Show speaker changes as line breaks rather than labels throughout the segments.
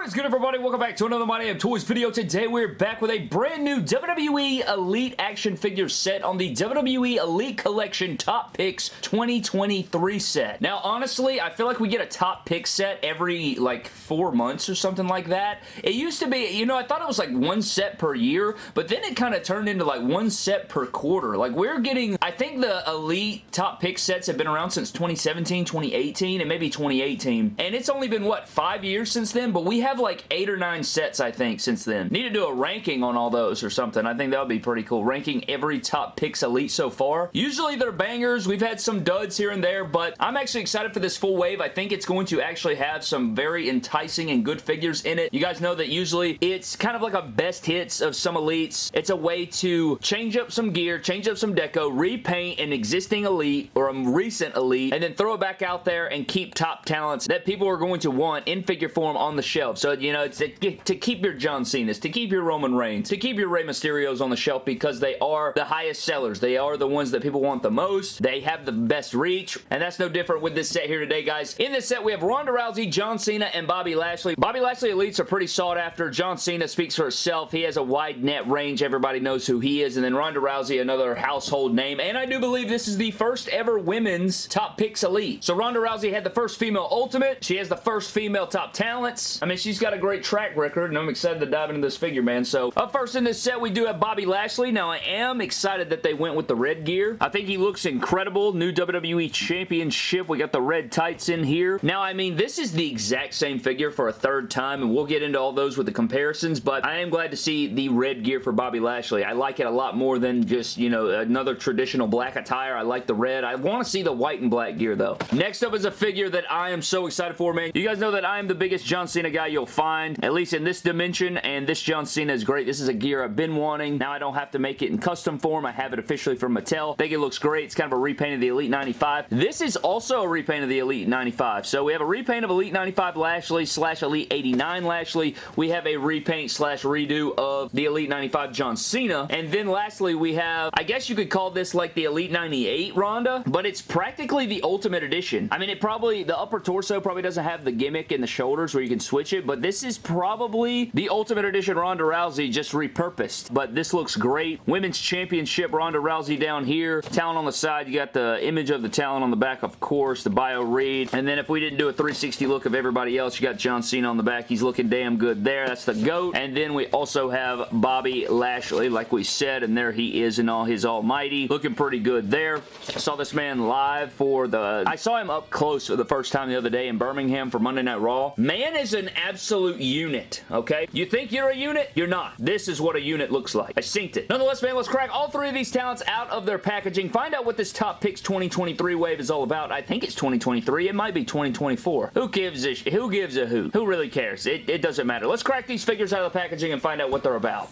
What is good everybody? Welcome back to another My Damn Toys video. Today we're back with a brand new WWE Elite action figure set on the WWE Elite Collection Top Picks 2023 set. Now honestly, I feel like we get a top pick set every like four months or something like that. It used to be, you know, I thought it was like one set per year, but then it kind of turned into like one set per quarter. Like we're getting, I think the Elite top pick sets have been around since 2017, 2018, and maybe 2018. And it's only been, what, five years since then? But we have like eight or nine sets, I think, since then. Need to do a ranking on all those or something. I think that would be pretty cool. Ranking every top picks elite so far. Usually they're bangers. We've had some duds here and there, but I'm actually excited for this full wave. I think it's going to actually have some very enticing and good figures in it. You guys know that usually it's kind of like a best hits of some elites. It's a way to change up some gear, change up some deco, repaint an existing elite or a recent elite, and then throw it back out there and keep top talents that people are going to want in figure form on the shelf. So, you know, to, to keep your John Cena's, to keep your Roman Reigns, to keep your Rey Mysterios on the shelf because they are the highest sellers. They are the ones that people want the most. They have the best reach, and that's no different with this set here today, guys. In this set, we have Ronda Rousey, John Cena, and Bobby Lashley. Bobby Lashley Elites are pretty sought after. John Cena speaks for himself. He has a wide net range. Everybody knows who he is. And then Ronda Rousey, another household name. And I do believe this is the first ever women's top picks elite. So Ronda Rousey had the first female ultimate. She has the first female top talents. I mean, she's got a great track record, and I'm excited to dive into this figure, man. So up first in this set, we do have Bobby Lashley. Now, I am excited that they went with the red gear. I think he looks incredible. New WWE Championship. We got the red tights in here. Now, I mean, this is the exact same figure for a third time, and we'll get into all those with the comparisons, but I am glad to see the red gear for Bobby Lashley. I like it a lot more than just, you know, another traditional black attire. I like the red. I want to see the white and black gear, though. Next up is a figure that I am so excited for, man. You guys know that I am the biggest John Cena guy you'll find, at least in this dimension, and this John Cena is great. This is a gear I've been wanting. Now I don't have to make it in custom form. I have it officially from Mattel. I think it looks great. It's kind of a repaint of the Elite 95. This is also a repaint of the Elite 95. So we have a repaint of Elite 95 Lashley slash Elite 89 Lashley. We have a repaint slash redo of the Elite 95 John Cena. And then lastly, we have, I guess you could call this like the Elite 98 Ronda, but it's practically the Ultimate Edition. I mean, it probably, the upper torso probably doesn't have the gimmick in the shoulders where you can switch it, but this is probably the Ultimate Edition Ronda Rousey just repurposed. But this looks great. Women's Championship Ronda Rousey down here. Talent on the side. You got the image of the talent on the back, of course, the bio read. And then if we didn't do a 360 look of everybody else, you got John Cena on the back. He's looking damn good there. That's the GOAT. And then we also have Bobby Lashley, like we said, and there he is in all his almighty. Looking pretty good there. I saw this man live for the... I saw him up close for the first time the other day in Birmingham for Monday Night Raw. Man is an absolute unit, okay? You think you're a unit? You're not. This is what a unit looks like. I synced it. Nonetheless, man, let's crack all three of these talents out of their packaging. Find out what this Top Picks 2023 wave is all about. I think it's 2023. It might be 2024. Who gives a who gives a who? Who really cares? It, it doesn't matter. Let's crack these figures out of the packaging and find out what they're about.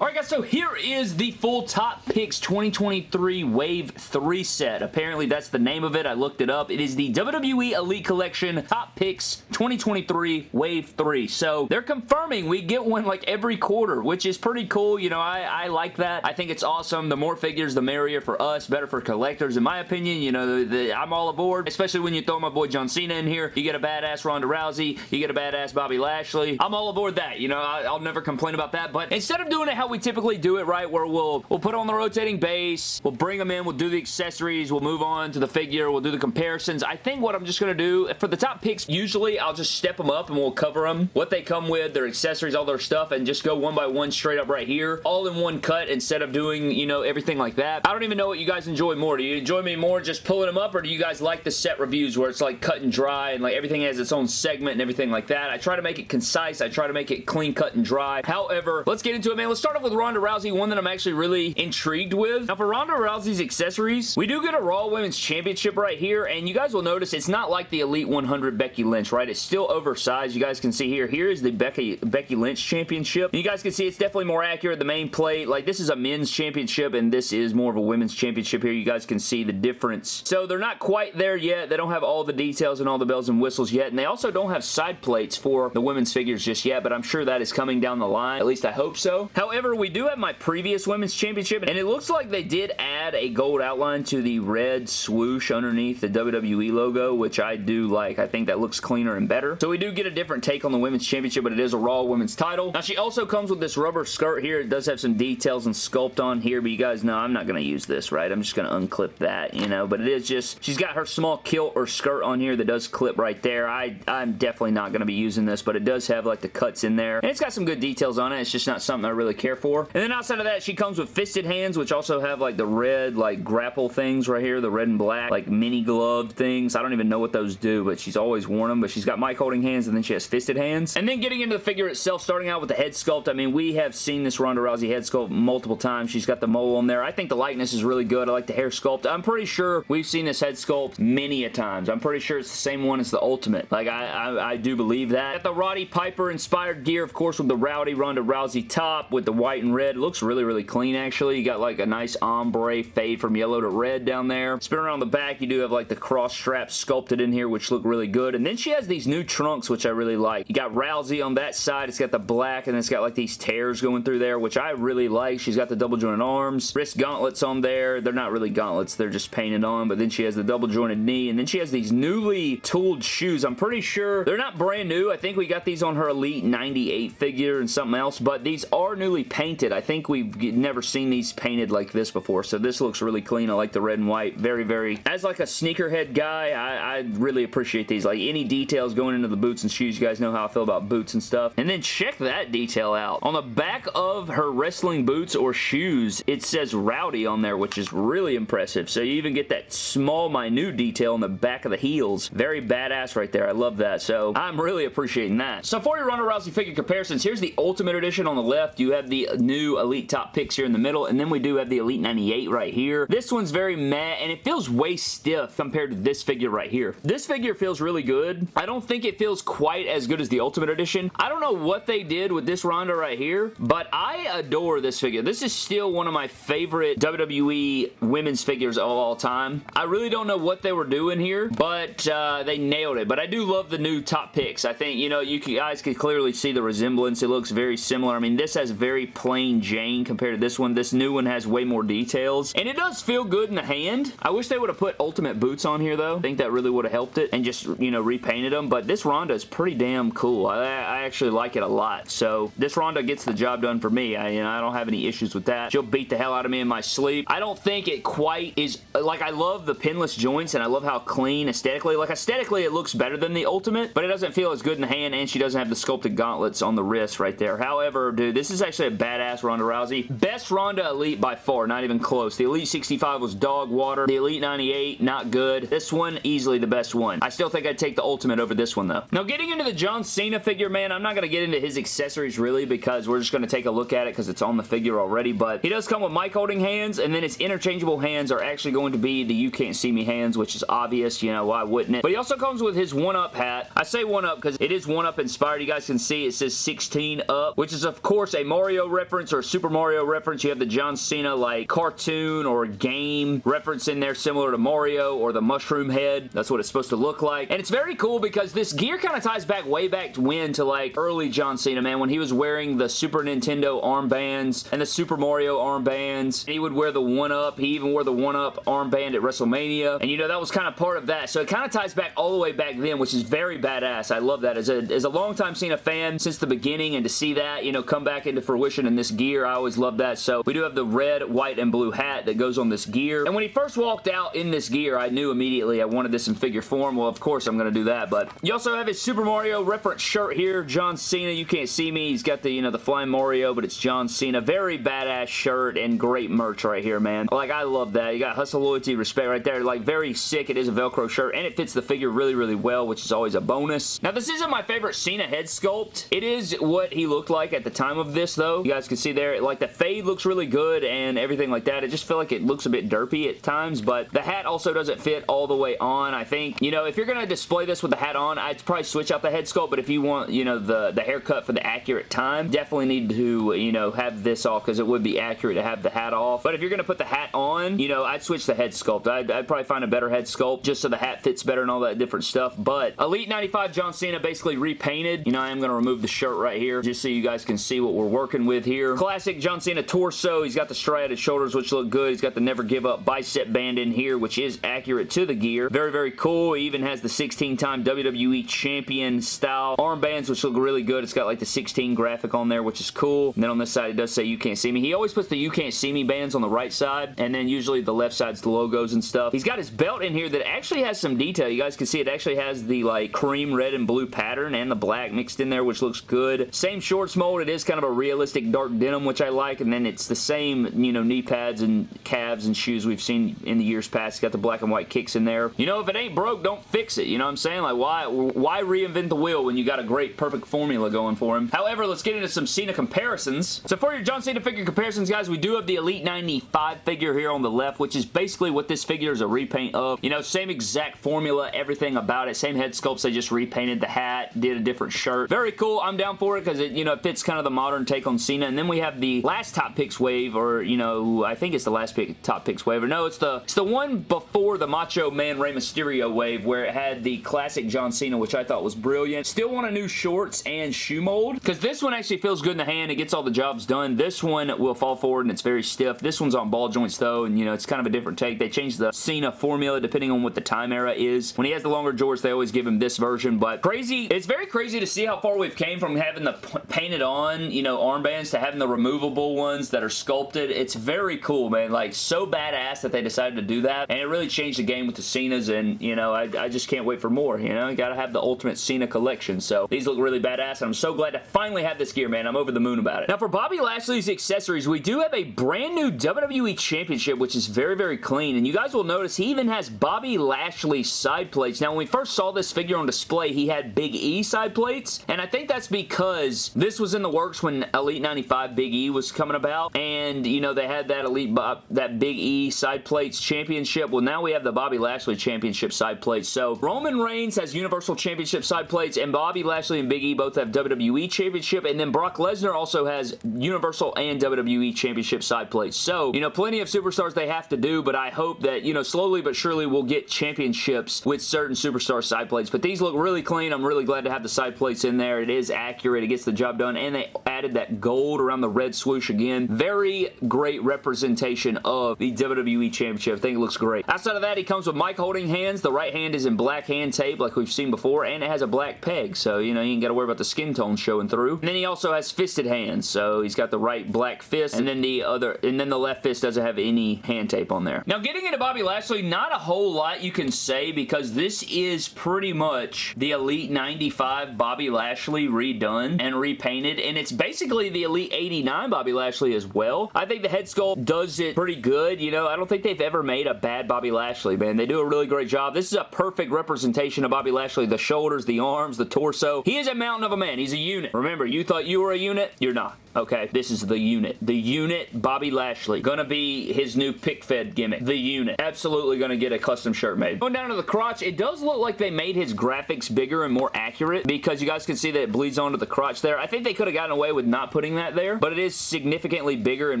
Alright guys, so here is the full Top Picks 2023 Wave 3 set. Apparently that's the name of it. I looked it up. It is the WWE Elite Collection Top Picks 2023 Wave 3. So they're confirming we get one like every quarter, which is pretty cool. You know, I, I like that. I think it's awesome. The more figures, the merrier for us, better for collectors. In my opinion, you know, the, the, I'm all aboard, especially when you throw my boy John Cena in here. You get a badass Ronda Rousey. You get a badass Bobby Lashley. I'm all aboard that. You know, I, I'll never complain about that. But instead of doing it how we typically do it, right, where we'll, we'll put on the rotating base, we'll bring them in, we'll do the accessories, we'll move on to the figure, we'll do the comparisons. I think what I'm just going to do, for the top picks, usually I'll just step them up and we'll cover them, what they come with, their accessories, all their stuff, and just go one by one straight up right here, all in one cut instead of doing, you know, everything like that. I don't even know what you guys enjoy more. Do you enjoy me more just pulling them up, or do you guys like the set reviews where it's like cut and dry and like everything has its own segment and everything like that? I try to make it concise. I try to make it clean, cut, and dry. However, let's get into it, man. Let's start off with Ronda Rousey, one that I'm actually really intrigued with. Now, for Ronda Rousey's accessories, we do get a Raw Women's Championship right here, and you guys will notice it's not like the Elite 100 Becky Lynch, right? It's still oversized. You guys can see here. Here is the Becky, Becky Lynch Championship. And you guys can see it's definitely more accurate. The main plate, like this is a men's championship, and this is more of a women's championship here. You guys can see the difference. So they're not quite there yet. They don't have all the details and all the bells and whistles yet, and they also don't have side plates for the women's figures just yet, but I'm sure that is coming down the line. At least I hope so. However, we we do have my previous Women's Championship, and it looks like they did add a gold outline to the red swoosh underneath the WWE logo, which I do like. I think that looks cleaner and better. So we do get a different take on the Women's Championship, but it is a Raw Women's title. Now, she also comes with this rubber skirt here. It does have some details and sculpt on here, but you guys know I'm not going to use this, right? I'm just going to unclip that, you know, but it is just, she's got her small kilt or skirt on here that does clip right there. I, I'm definitely not going to be using this, but it does have like the cuts in there, and it's got some good details on it. It's just not something I really care for. And then outside of that, she comes with fisted hands, which also have like the red like grapple things right here, the red and black, like mini gloved things. I don't even know what those do, but she's always worn them, but she's got mic holding hands, and then she has fisted hands. And then getting into the figure itself, starting out with the head sculpt, I mean, we have seen this Ronda Rousey head sculpt multiple times. She's got the mole on there. I think the likeness is really good. I like the hair sculpt. I'm pretty sure we've seen this head sculpt many a times. I'm pretty sure it's the same one as the Ultimate. Like, I, I, I do believe that. Got the Roddy Piper inspired gear, of course, with the Rowdy Ronda Rousey top with the white and red. It looks really, really clean, actually. You got like a nice ombre fade from yellow to red down there. Spin around the back, you do have like the cross straps sculpted in here, which look really good. And then she has these new trunks, which I really like. You got Rousey on that side. It's got the black, and it's got like these tears going through there, which I really like. She's got the double jointed arms, wrist gauntlets on there. They're not really gauntlets. They're just painted on, but then she has the double jointed knee, and then she has these newly tooled shoes. I'm pretty sure they're not brand new. I think we got these on her Elite 98 figure and something else, but these are newly painted. I think we've never seen these painted like this before, so this looks really clean. I like the red and white. Very, very... As like a sneakerhead guy, I, I really appreciate these. Like any details going into the boots and shoes, you guys know how I feel about boots and stuff. And then check that detail out. On the back of her wrestling boots or shoes, it says Rowdy on there, which is really impressive. So you even get that small, minute detail on the back of the heels. Very badass right there. I love that. So I'm really appreciating that. So for your Ronda Rousey figure comparisons, here's the Ultimate Edition on the left. You have the new Elite Top Picks here in the middle, and then we do have the Elite 98 right here. This one's very matte, and it feels way stiff compared to this figure right here. This figure feels really good. I don't think it feels quite as good as the Ultimate Edition. I don't know what they did with this Ronda right here, but I adore this figure. This is still one of my favorite WWE women's figures of all time. I really don't know what they were doing here, but uh, they nailed it. But I do love the new top picks. I think, you know, you guys can clearly see the resemblance. It looks very similar. I mean, this has very plain Jane compared to this one. This new one has way more details, and it does feel good in the hand. I wish they would have put Ultimate Boots on here, though. I think that really would have helped it and just, you know, repainted them, but this Ronda is pretty damn cool. I, I actually like it a lot, so this Ronda gets the job done for me. I, you know, I don't have any issues with that. She'll beat the hell out of me in my sleep. I don't think it quite is, like, I love the pinless joints, and I love how clean aesthetically, like, aesthetically it looks better than the Ultimate, but it doesn't feel as good in the hand, and she doesn't have the sculpted gauntlets on the wrist right there. However, dude, this is actually a badass Ronda Rousey. Best Ronda Elite by far, not even close. The Elite 65 was dog water. The Elite 98, not good. This one, easily the best one. I still think I'd take the Ultimate over this one, though. Now, getting into the John Cena figure, man, I'm not going to get into his accessories, really, because we're just going to take a look at it because it's on the figure already, but he does come with mic holding hands, and then his interchangeable hands are actually going to be the You Can't See Me hands, which is obvious, you know, why wouldn't it? But he also comes with his 1-Up hat. I say 1-Up because it is 1-Up inspired. You guys can see it says 16 up, which is, of course, a Mario reference or Super Mario reference. You have the John Cena, like, cartoon or game reference in there similar to Mario or the mushroom head. That's what it's supposed to look like. And it's very cool because this gear kind of ties back way back to when to, like, early John Cena, man, when he was wearing the Super Nintendo armbands and the Super Mario armbands. He would wear the 1-Up. He even wore the 1-Up armband at WrestleMania. And, you know, that was kind of part of that. So it kind of ties back all the way back then, which is very badass. I love that. As a, as a longtime Cena fan since the beginning and to see that, you know, come back into fruition in this gear, I always love that. So we do have the red, white, and blue hat that goes on this gear. And when he first walked out in this gear, I knew immediately I wanted this in figure form. Well, of course I'm going to do that. But you also have his Super Mario reference shirt here. John Cena. You can't see me. He's got the, you know, the flying Mario, but it's John Cena. Very badass shirt and great merch right here, man. Like, I love that. You got hustle, loyalty, respect right there. Like, very sick. It is a Velcro shirt, and it fits the figure really, really well, which is always a bonus. Now, this isn't my favorite Cena head sculpt. It is what he looked like at the time of this, though. You guys can see there, like, the fade looks really good and everything like that. It just feel like it looks a bit derpy at times, but the hat also doesn't fit all the way on. I think, you know, if you're going to display this with the hat on, I'd probably switch out the head sculpt, but if you want, you know, the, the haircut for the accurate time, definitely need to, you know, have this off because it would be accurate to have the hat off. But if you're going to put the hat on, you know, I'd switch the head sculpt. I'd, I'd probably find a better head sculpt just so the hat fits better and all that different stuff. But Elite 95 John Cena basically repainted. You know, I am going to remove the shirt right here just so you guys can see what we're working with here. Classic John Cena torso. He's got the striated shoulders, which look good. He's got the never give up bicep band in here, which is accurate to the gear. Very, very cool. He even has the 16-time WWE Champion style armbands, which look really good. It's got like the 16 graphic on there, which is cool. And then on this side, it does say you can't see me. He always puts the you can't see me bands on the right side, and then usually the left side's the logos and stuff. He's got his belt in here that actually has some detail. You guys can see it actually has the like cream red and blue pattern and the black mixed in there, which looks good. Same shorts mold. It is kind of a realistic dark denim, which I like, and then it's the same, you know, knee pads and calves and shoes we've seen in the years past. It's got the black and white kicks in there. You know, if it ain't broke, don't fix it. You know what I'm saying? Like, why, why reinvent the wheel when you got a great, perfect formula going for him? However, let's get into some Cena comparisons. So for your John Cena figure comparisons, guys, we do have the Elite 95 figure here on the left, which is basically what this figure is a repaint of. You know, same exact formula, everything about it. Same head sculpts. They just repainted the hat, did a different shirt. Very cool. I'm down for it because it, you know, it fits kind of the modern take on Cena. And then we have the last top picks wave, or, you know, I think it's the last pick, top picks wave. Or no, it's the, it's the one before the Macho Man Rey Mysterio wave where it had the classic John Cena, which I thought was brilliant. Still want a new shorts and shoe mold because this one actually feels good in the hand. It gets all the jobs done. This one will fall forward and it's very stiff. This one's on ball joints though, and you know, it's kind of a different take. They changed the Cena formula depending on what the time era is. When he has the longer jorts, they always give him this version, but crazy. It's very crazy to see how far we've came from having the painted on, you know, armbands to having the removable ones that are sculpted. It's very cool, man. Like, so badass that they decided to do that, and it really changed the game with the Cenas, and, you know, I, I just can't wait for more, you know? You gotta have the Ultimate Cena collection, so these look really badass, and I'm so glad to finally have this gear, man. I'm over the moon about it. Now, for Bobby Lashley's accessories, we do have a brand new WWE Championship, which is very, very clean, and you guys will notice he even has Bobby Lashley side plates. Now, when we first saw this figure on display, he had Big E side plates, and I think that's because this was in the works when Elite 95 Big E was coming about, and, you know, they had that Elite, Bob, that Big E side plates championship. Well, now we have the Bobby Lashley championship side plates. So, Roman Reigns has Universal Championship side plates, and Bobby Lashley and Big E both have WWE Championship, and then Brock Lesnar also has Universal and WWE Championship side plates. So, you know, plenty of superstars they have to do, but I hope that, you know, slowly but surely we'll get championships with certain superstar side plates. But these look really clean. I'm really glad to have the side plates in there. It is accurate. It gets the job done, and they added that gold around the red swoosh again. Very great representation of the WWE Championship. I think it looks great. Outside of that, he comes with mic holding hands. The right hand is in black hand tape like we've seen before, and it has a black peg, so, you know, you ain't got to worry about the skin tone showing through. And then he also has fisted hands, so he's got the right black fist, and then the other, and then the left fist doesn't have any hand tape on there. Now, getting into Bobby Lashley, not a whole lot you can say because this is pretty much the Elite 95 Bobby Lashley redone and repainted, and it's basically the Elite 89 Bobby Lashley as well. I think the head sculpt does it pretty good, you know, I don't think they've ever made a bad Bobby Lashley, man. They do a really great job. This is a perfect representation of Bobby Lashley. The shoulders, the arms, the torso. He is a mountain of a man. He's a unit. Remember, you thought you were a unit? You're not. Okay, this is the unit. The unit, Bobby Lashley. Gonna be his new pick fed gimmick. The unit. Absolutely gonna get a custom shirt made. Going down to the crotch, it does look like they made his graphics bigger and more accurate because you guys can see that it bleeds onto the crotch there. I think they could have gotten away with not putting that there, but it is significantly bigger and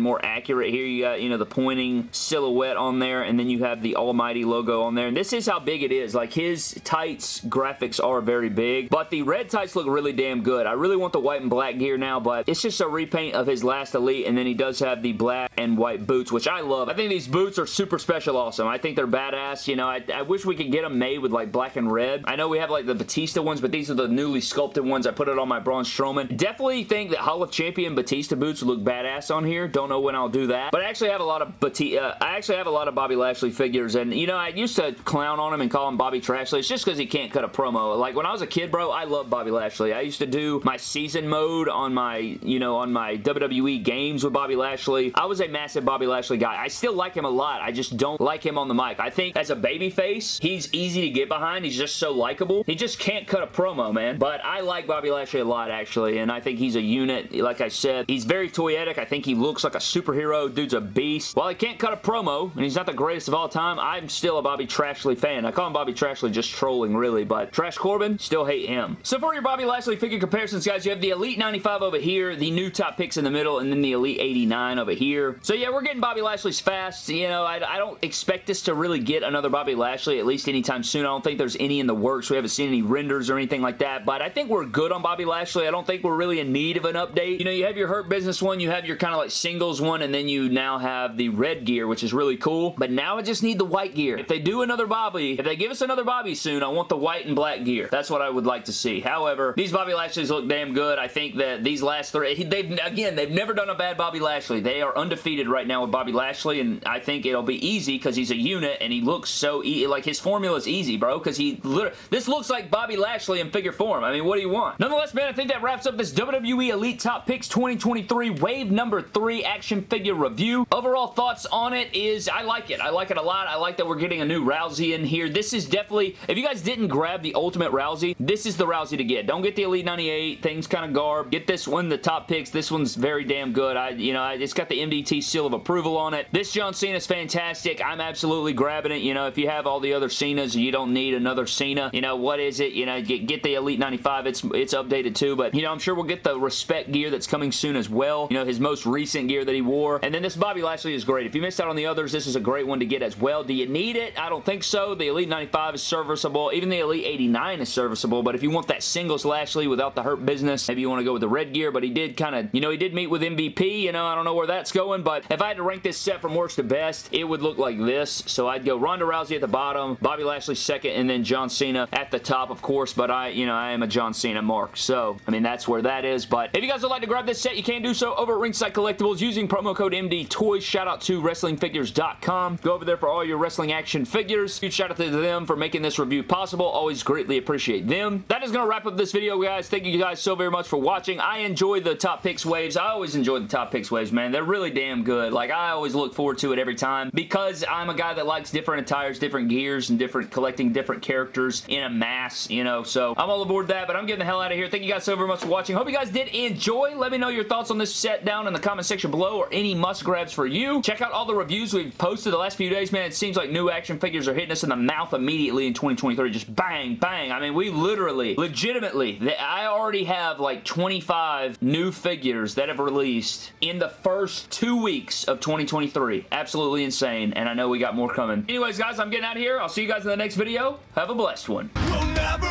more accurate. Here you got, you know, the pointing silhouette on there, and then you have the almighty logo on there, and this is how big it is. Like, his tights graphics are very big, but the red tights look really damn good. I really want the white and black gear now, but it's just a repaint of his last Elite, and then he does have the black and white boots, which I love. I think these boots are super special awesome. I think they're badass. You know, I, I wish we could get them made with, like, black and red. I know we have, like, the Batista ones, but these are the newly sculpted ones. I put it on my Braun Strowman. Definitely think that Hall of Champion Batista boots look badass on here. Don't know when I'll do that. But I actually have a lot of Batista, uh, I actually have a lot of Bobby Lashley figures, and, you know, I used to clown on him and call him Bobby Trashley. It's just because he can't cut a promo. Like, when I was a kid, bro, I love Bobby Lashley. I used to do my season mode on my, you know, on my WWE games with Bobby Lashley. I was a massive Bobby Lashley guy. I still like him a lot. I just don't like him on the mic. I think as a babyface, he's easy to get behind. He's just so likable. He just can't cut a promo, man. But I like Bobby Lashley a lot, actually, and I think he's a unit. Like I said, he's very toyetic. I think he looks like a superhero. Dude's a beast. While he can't cut a promo, and he's not the greatest of all time, I'm still a Bobby Trashley fan. I call him Bobby Trashley just trolling, really, but Trash Corbin, still hate him. So for your Bobby Lashley figure comparisons, guys, you have the Elite 95 over here, the new top picks in the middle, and then the Elite 89 over here. So yeah, we're getting Bobby Lashley's fast. You know, I, I don't expect this to really get another Bobby Lashley, at least anytime soon. I don't think there's any in the works. We haven't seen any renders or anything like that, but I think we're good on Bobby Lashley. I don't think we're really in need of an update. You know, you have your Hurt Business one, you have your kind of like singles one, and then you now have the red gear, which is really cool, but now I just need the white gear. If they do another Bobby, if they give us another Bobby soon, I want the white and black gear. That's what I would like to see. However, these Bobby Lashleys look damn good. I think that these last three, they've again, they've never done a bad Bobby Lashley. They are undefeated right now with Bobby Lashley, and I think it'll be easy because he's a unit and he looks so easy. Like his formula is easy, bro, because he literally, this looks like Bobby Lashley in figure form. I mean, what do you want? Nonetheless, man, I think that wraps up this WWE Elite Top Picks 2023 Wave number 3 action figure review. Overall thoughts on it is I like it. I like it a lot. I like that we're getting a new Rousey in here. This is definitely, if you guys didn't grab the Ultimate Rousey, this is the Rousey to get. Don't get the Elite 98. Things kind of garb. Get this one, the top picks. This one's very damn good. I, you know, it's got the MDT seal of approval on it. This John Cena is fantastic. I'm absolutely grabbing it. You know, if you have all the other Cenas, you don't need another Cena. You know, what is it? You know, get, get the Elite 95. It's, it's updated too, but, you know, I'm sure we'll get the Respect gear that's coming soon as well. You know, his most recent gear that he wore. And then this Bobby Lashley is great. If you missed out on the others, this is a great one to get as well. Do you need it? I don't think so. The Elite 95 is serviceable. Even the Elite 89 is serviceable, but if you want that singles Lashley without the hurt business, maybe you want to go with the red gear, but he did kind of, you know, he did meet with MVP. You know, I don't know where that's going, but if I had to rank this set from worst to best, it would look like this. So I'd go Ronda Rousey at the bottom, Bobby Lashley second, and then John Cena at the top, of course, but I, you know, I am a John Cena mark. So, I mean, that's where that is, but if you guys would like to grab this set, you can do so over at Ringside Collectibles using promo code MD Toys. Shout out to WrestlingFigures.com. Go over there for all your wrestling action figures. Huge shout out to them for making this review possible. Always greatly appreciate them. That is going to wrap up this video, guys. Thank you guys so very much for watching. I enjoy the top picks waves. I always enjoy the top picks waves, man. They're really damn good. Like, I always look forward to it every time because I'm a guy that likes different attires, different gears, and different collecting different characters in a mass, you know, so I'm all aboard that, but I'm getting the hell out of here. Thank you guys so very much for watching. Hope you guys did enjoy. Let me know your thoughts on this set down in the comment section below or any must grabs for you. Check out all the reviews we've posted the last few days, man. It seems like new action figures are hitting us in the mouth immediately in 2023. Just bang, bang. I mean, we literally, legitimately, I already have like 25 new figures that have released in the first two weeks of 2023. Absolutely insane, and I know we got more coming. Anyways, guys, I'm getting out of here. I'll see you guys in the next video. Have a blessed one. We'll